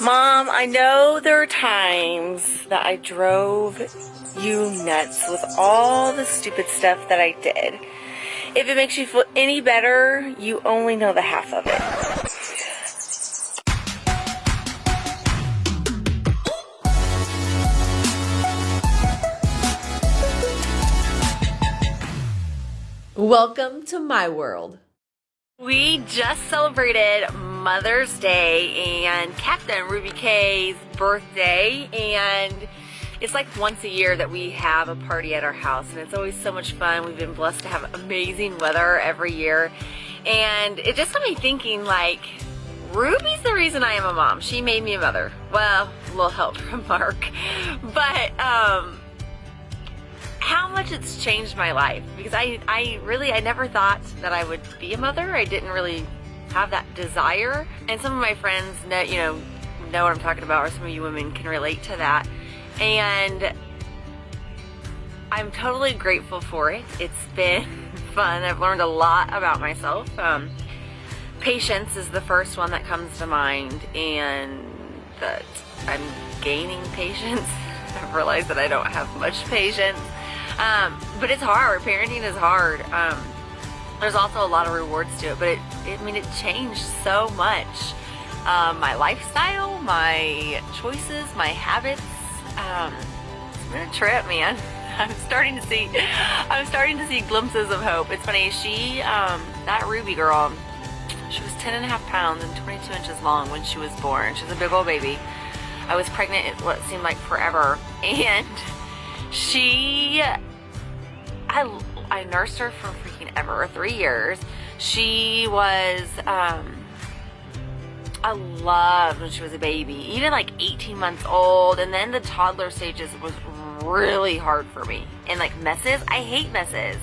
Mom, I know there are times that I drove you nuts with all the stupid stuff that I did. If it makes you feel any better, you only know the half of it. Welcome to my world. We just celebrated Mother's Day and Captain Ruby K's birthday and it's like once a year that we have a party at our house and it's always so much fun. We've been blessed to have amazing weather every year and it just got me thinking like Ruby's the reason I am a mom. She made me a mother. Well, a little help from Mark. But um how much it's changed my life because I, I really, I never thought that I would be a mother. I didn't really have that desire. And some of my friends know, you know, know what I'm talking about or some of you women can relate to that. And I'm totally grateful for it. It's been fun. I've learned a lot about myself. Um, patience is the first one that comes to mind and that I'm gaining patience. I've realized that I don't have much patience. Um, but it's hard. Parenting is hard. Um, there's also a lot of rewards to it, but it, it I mean, it changed so much. Um, my lifestyle, my choices, my habits. Um, it's been a trip, man. I'm starting to see, I'm starting to see glimpses of hope. It's funny, she, um, that Ruby girl, she was 10 and a half pounds and 22 inches long when she was born. She was a big old baby. I was pregnant what seemed like forever. And she I, I nursed her for freaking ever, three years. She was, um, I loved when she was a baby, even like 18 months old. And then the toddler stages was really hard for me. And like messes, I hate messes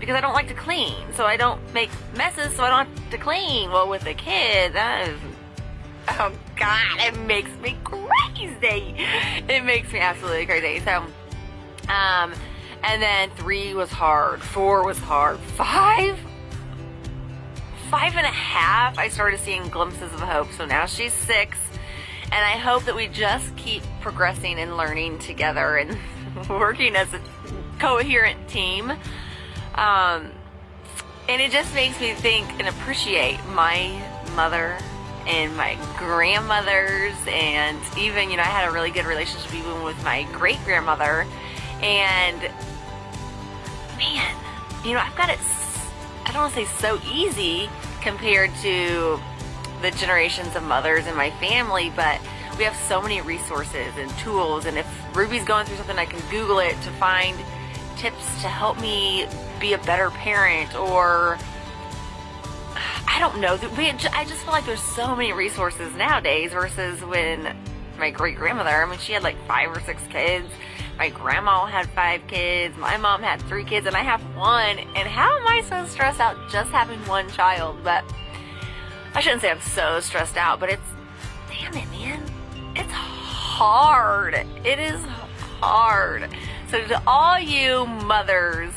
because I don't like to clean. So I don't make messes so I don't have to clean. Well, with a kid, that is, oh God, it makes me crazy. It makes me absolutely crazy. So, um, and then three was hard. Four was hard. Five? Five and a half, I started seeing glimpses of hope. So now she's six. And I hope that we just keep progressing and learning together and working as a coherent team. Um, and it just makes me think and appreciate my mother and my grandmothers and even, you know, I had a really good relationship even with my great grandmother and man, you know, I've got it, I don't want to say so easy compared to the generations of mothers in my family, but we have so many resources and tools. And if Ruby's going through something, I can Google it to find tips to help me be a better parent or I don't know. I just feel like there's so many resources nowadays versus when my great grandmother, I mean, she had like five or six kids my grandma had five kids, my mom had three kids, and I have one. And how am I so stressed out just having one child? But I shouldn't say I'm so stressed out, but it's, damn it, man. It's hard. It is hard. So to all you mothers,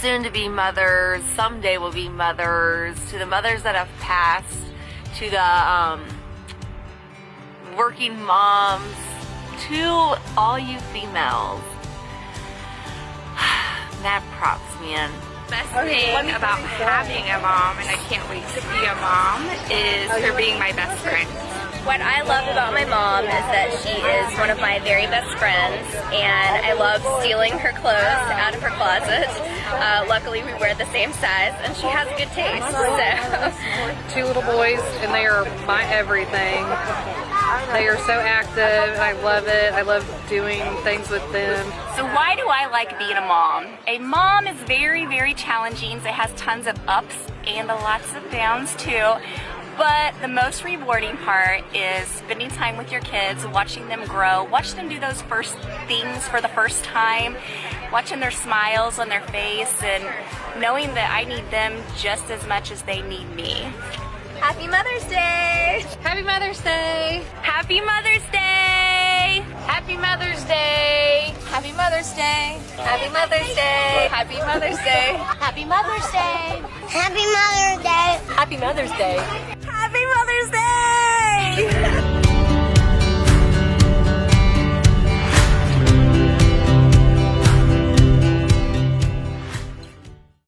soon to be mothers, someday will be mothers, to the mothers that have passed, to the um, working moms, to all you females, mad props, man. Best thing about having a mom, and I can't wait to be a mom, is her being my best friend. What I love about my mom is that she is one of my very best friends, and I love stealing her clothes out of her closet. Uh, luckily, we wear the same size, and she has a good taste. So. Two little boys, and they are my everything. They are so active. I love it. I love doing things with them. So why do I like being a mom? A mom is very, very challenging. It has tons of ups and lots of downs too. But the most rewarding part is spending time with your kids, watching them grow, watch them do those first things for the first time, watching their smiles on their face, and knowing that I need them just as much as they need me. Happy Mother's Day! Happy Mother's Day! Happy Mother's Day! Happy Mother's Day! Happy Mother's Day! Happy Mother's Day! Happy Mother's Day! Happy Mother's Day! Happy Mother's Day! Happy Mother's Day! Happy Mother's Day!